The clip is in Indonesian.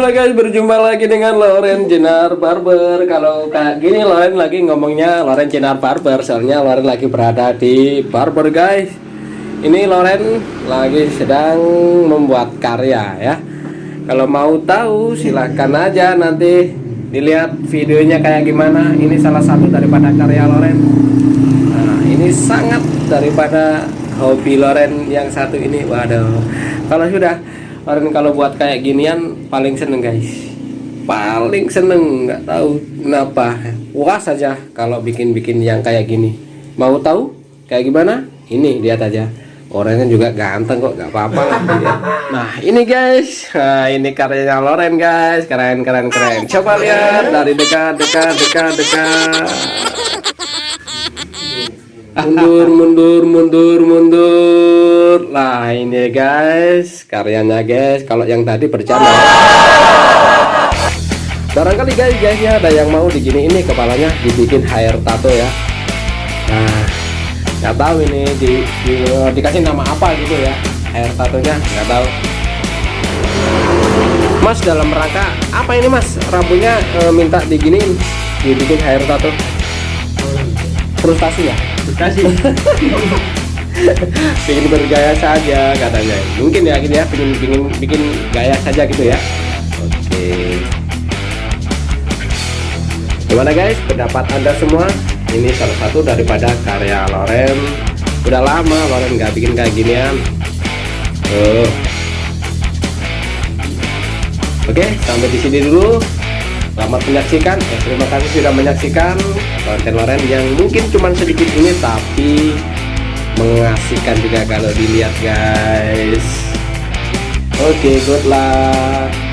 Halo guys, berjumpa lagi dengan Loren Jenar Barber. Kalau kayak gini Loren lagi ngomongnya Loren Jenar Barber, soalnya Loren lagi berada di barber guys. Ini Loren lagi sedang membuat karya ya. Kalau mau tahu silahkan aja nanti dilihat videonya kayak gimana. Ini salah satu daripada karya Loren. Nah, ini sangat daripada hobi Loren yang satu ini. Waduh. Kalau sudah Loren kalau buat kayak ginian paling seneng guys. Paling seneng nggak tahu kenapa. Puas saja kalau bikin-bikin yang kayak gini. Mau tahu? Kayak gimana? Ini lihat aja. Orangnya juga ganteng kok nggak apa-apa ya. nah ini guys. Nah, ini karyanya Loren guys. Keren keren keren. Coba lihat dari dekat dekat dekat dekat mundur mundur mundur mundur. Lah ini guys karyanya guys kalau yang tadi bercanda. Barangkali guys guys ya ada yang mau digini ini kepalanya dibikin hair tato ya. Nah nggak tahu ini di, di, dikasih nama apa gitu ya hair tatonya nggak tahu. Mas dalam rangka apa ini Mas? Rambutnya e, minta diginiin dibikin hair tato frustasi ya? Kasih. bikin bergaya saja katanya. Mungkin ya gitu ya bikin bikin bikin gaya saja gitu ya. Oke. Gimana guys? Pendapat anda semua? Ini salah satu daripada karya Loren. Udah lama Loren nggak bikin kayak ginian. Tuh. Oke sampai di sini dulu selamat menyaksikan. Ya, terima kasih sudah menyaksikan konten Loren yang mungkin cuma sedikit ini tapi mengasihkan juga kalau dilihat guys. Oke okay, good luck